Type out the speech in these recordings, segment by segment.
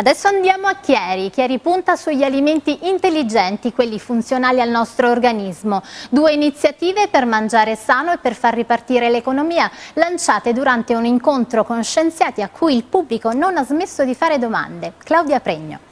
Adesso andiamo a Chieri. Chieri punta sugli alimenti intelligenti, quelli funzionali al nostro organismo. Due iniziative per mangiare sano e per far ripartire l'economia, lanciate durante un incontro con scienziati a cui il pubblico non ha smesso di fare domande. Claudia Pregno.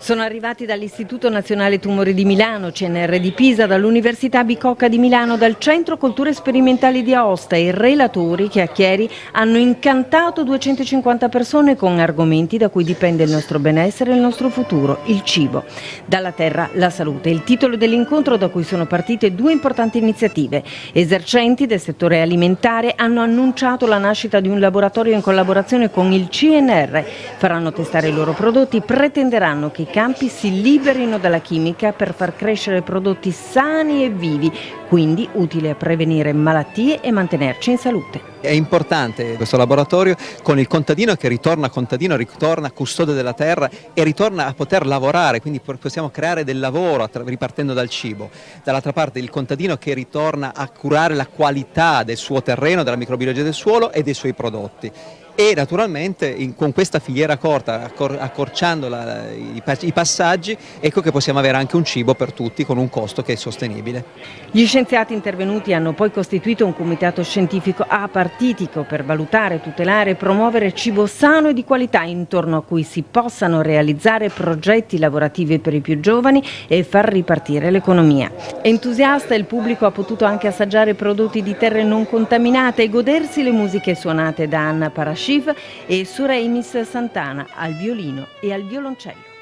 Sono arrivati dall'Istituto Nazionale Tumori di Milano, CNR di Pisa, dall'Università Bicocca di Milano, dal Centro Culture Sperimentali di Aosta e relatori che a Chieri hanno incantato 250 persone con argomenti da cui dipende il nostro benessere e il nostro futuro, il cibo. Dalla terra la salute, il titolo dell'incontro da cui sono partite due importanti iniziative. Esercenti del settore alimentare hanno annunciato la nascita di un laboratorio in collaborazione con il CNR. Faranno testare i loro prodotti, pretenderanno che campi si liberino dalla chimica per far crescere prodotti sani e vivi, quindi utili a prevenire malattie e mantenerci in salute. È importante questo laboratorio con il contadino che ritorna contadino, ritorna custode della terra e ritorna a poter lavorare, quindi possiamo creare del lavoro ripartendo dal cibo. Dall'altra parte il contadino che ritorna a curare la qualità del suo terreno, della microbiologia del suolo e dei suoi prodotti e naturalmente in, con questa filiera corta, accor, accorciando la, i, i, passaggi, ecco che possiamo avere anche un cibo per tutti con un costo che è sostenibile. Gli scienziati intervenuti hanno poi costituito un comitato scientifico apartitico per valutare, tutelare e promuovere cibo sano e di qualità intorno a cui si possano realizzare progetti lavorativi per i più giovani e far ripartire l'economia. Entusiasta il pubblico ha potuto anche assaggiare prodotti di terre non contaminate e godersi le musiche suonate da Anna Parasci Shiv e Sureimis Santana al violino e al violoncello.